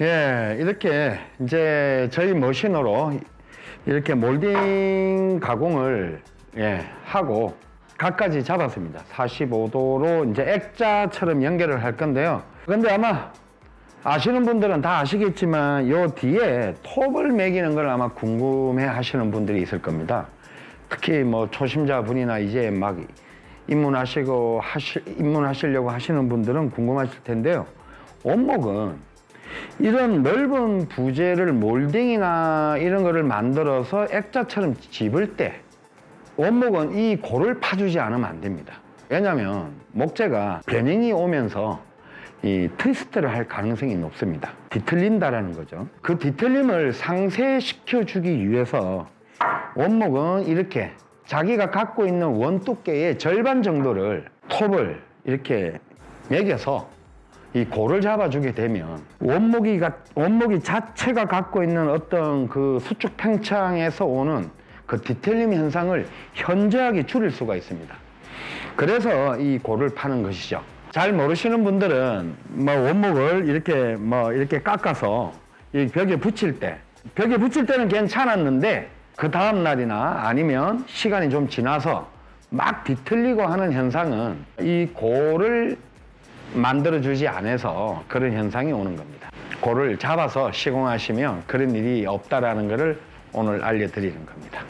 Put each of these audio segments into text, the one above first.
예, 이렇게 이제 저희 머신으로 이렇게 몰딩 가공을 예, 하고 각가지 잡았습니다. 45도로 이제 액자처럼 연결을 할 건데요. 근데 아마 아시는 분들은 다 아시겠지만 요 뒤에 톱을 매기는 걸 아마 궁금해 하시는 분들이 있을 겁니다. 특히 뭐 초심자분이나 이제 막 입문하시고 하시, 입문하시려고 하시는 분들은 궁금하실 텐데요. 원목은 이런 넓은 부재를 몰딩이나 이런 거를 만들어서 액자처럼 집을 때 원목은 이 골을 파주지 않으면 안 됩니다. 왜냐하면 목재가 변형이 오면서 이 트위스트를 할 가능성이 높습니다. 뒤틀린다라는 거죠. 그 뒤틀림을 상쇄시켜 주기 위해서 원목은 이렇게 자기가 갖고 있는 원 두께의 절반 정도를 톱을 이렇게 매겨서 이 골을 잡아주게 되면 원목이, 가- 원목이 자체가 갖고 있는 어떤 그 수축 팽창에서 오는 그 디텔림 현상을 현저하게 줄일 수가 있습니다. 그래서 이 골을 파는 것이죠. 잘 모르시는 분들은 뭐 원목을 이렇게 뭐 이렇게 깎아서 이 벽에 붙일 때 벽에 붙일 때는 괜찮았는데 그 다음 날이나 아니면 시간이 좀 지나서 막 뒤틀리고 하는 현상은 이 골을 만들어주지 않아서 그런 현상이 오는 겁니다. 골을 잡아서 시공하시면 그런 일이 없다라는 것을 오늘 알려드리는 겁니다.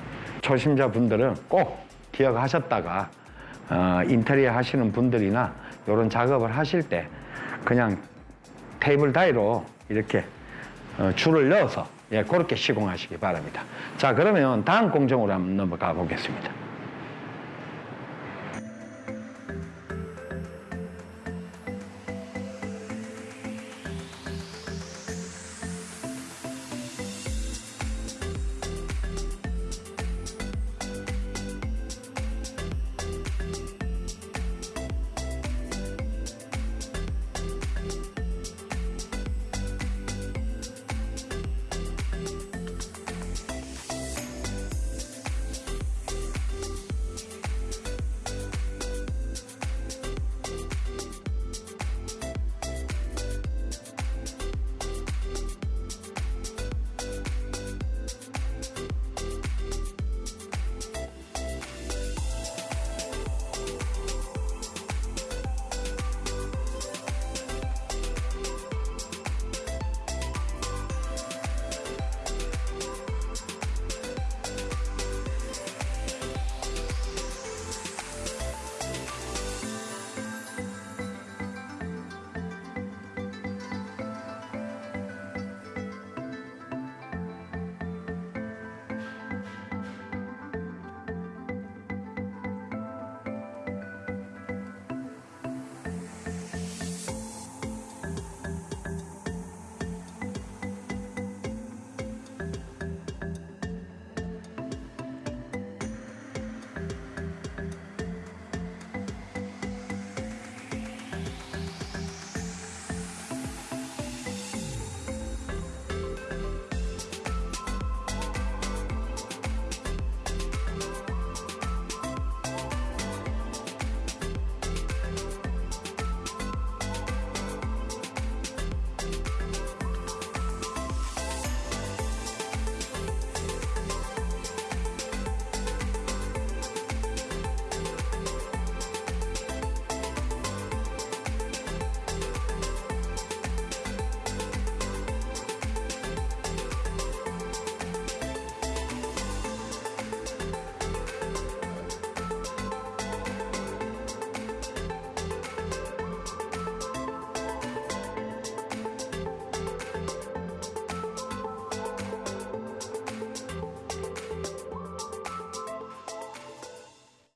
초심자분들은 꼭 기억하셨다가 어, 인테리어 하시는 분들이나 이런 작업을 하실 때 그냥 테이블 다이로 이렇게 어, 줄을 넣어서 예, 그렇게 시공하시기 바랍니다. 자 그러면 다음 공정으로 한번 넘어가 보겠습니다.